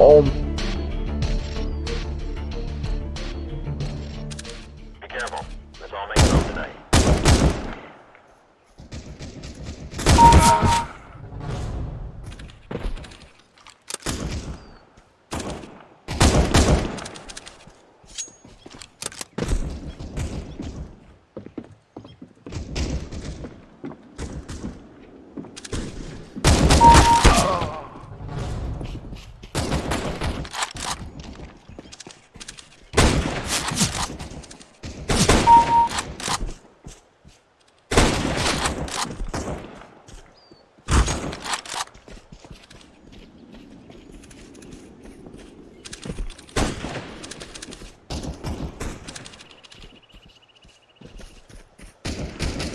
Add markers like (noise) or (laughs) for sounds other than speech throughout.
Oh,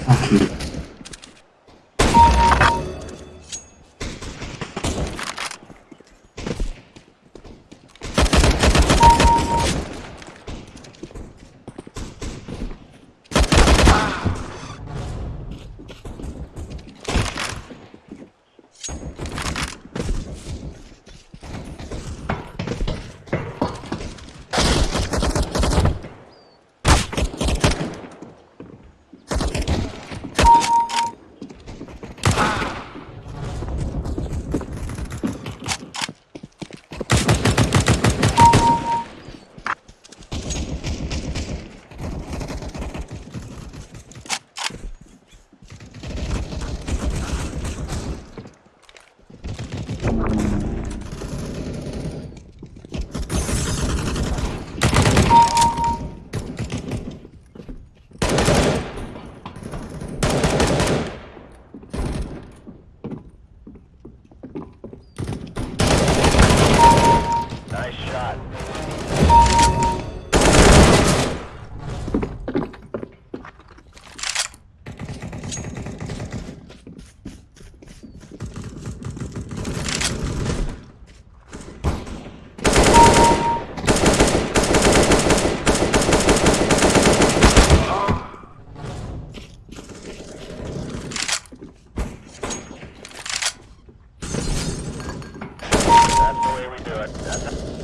Nice way we do it. (laughs)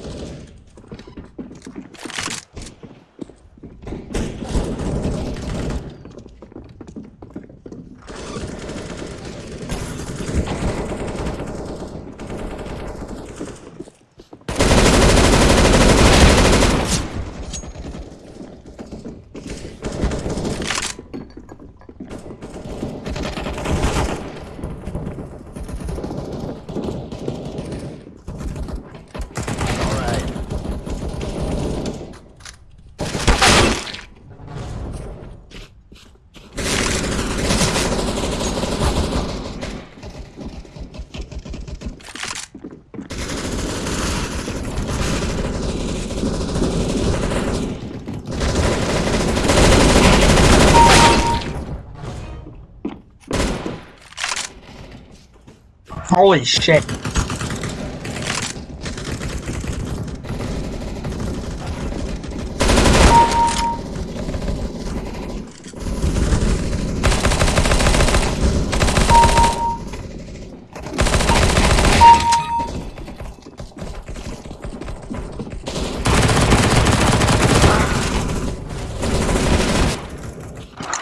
holy shit.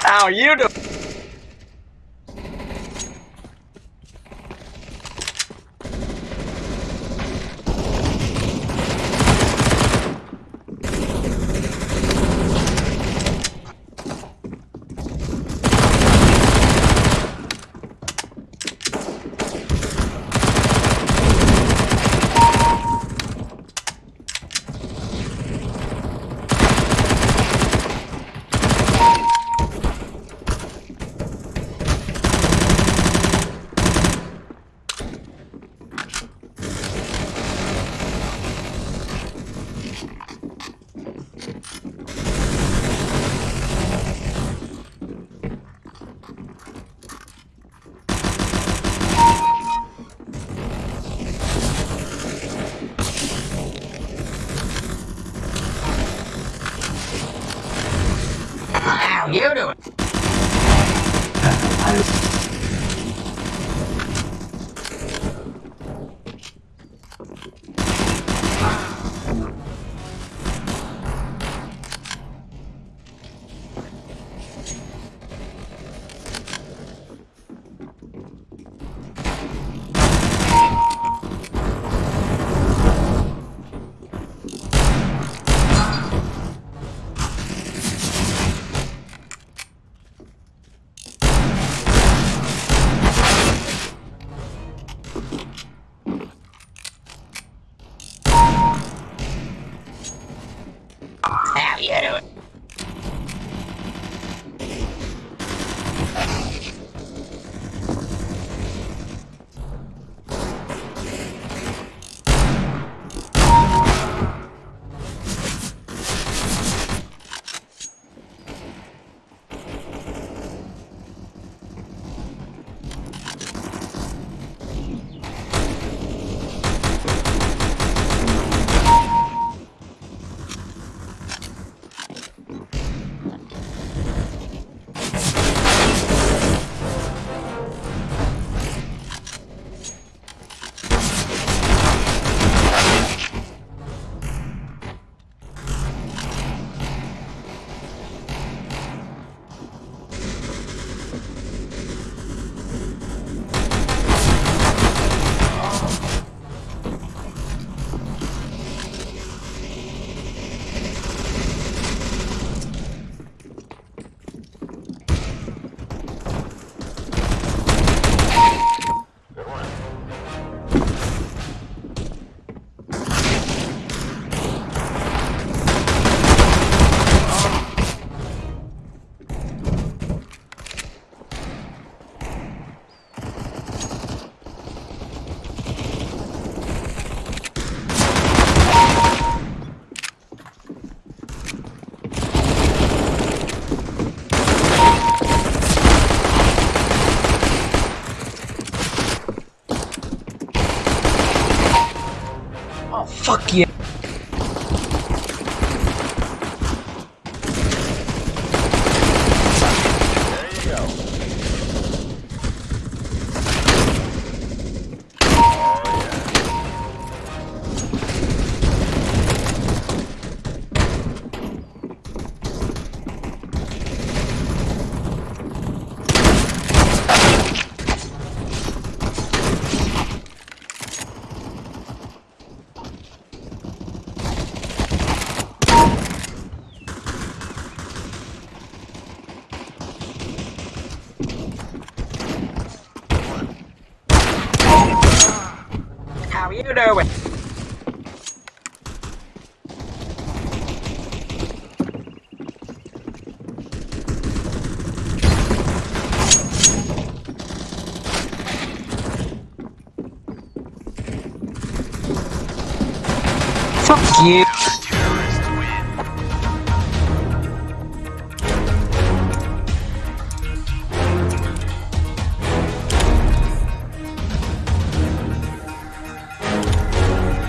How you do? You doing? How you doing? Fuck you.